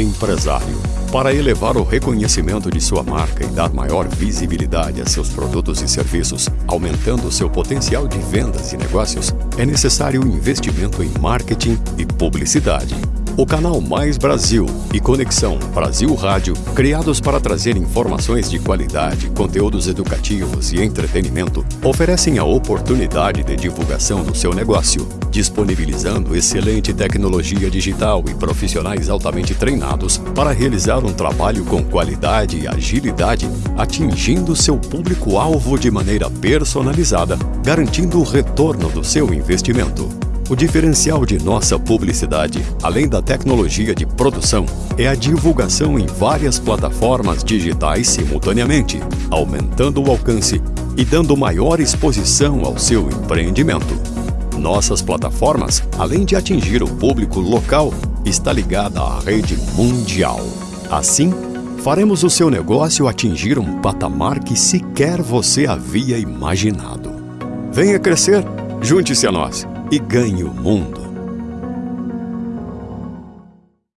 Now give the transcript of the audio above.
Empresário. Para elevar o reconhecimento de sua marca e dar maior visibilidade a seus produtos e serviços, aumentando seu potencial de vendas e negócios, é necessário investimento em marketing e publicidade. O canal Mais Brasil e Conexão Brasil Rádio, criados para trazer informações de qualidade, conteúdos educativos e entretenimento, oferecem a oportunidade de divulgação do seu negócio, disponibilizando excelente tecnologia digital e profissionais altamente treinados para realizar um trabalho com qualidade e agilidade, atingindo seu público-alvo de maneira personalizada, garantindo o retorno do seu investimento. O diferencial de nossa publicidade, além da tecnologia de produção, é a divulgação em várias plataformas digitais simultaneamente, aumentando o alcance e dando maior exposição ao seu empreendimento. Nossas plataformas, além de atingir o público local, está ligada à rede mundial. Assim, faremos o seu negócio atingir um patamar que sequer você havia imaginado. Venha crescer, junte-se a nós e ganhe o mundo.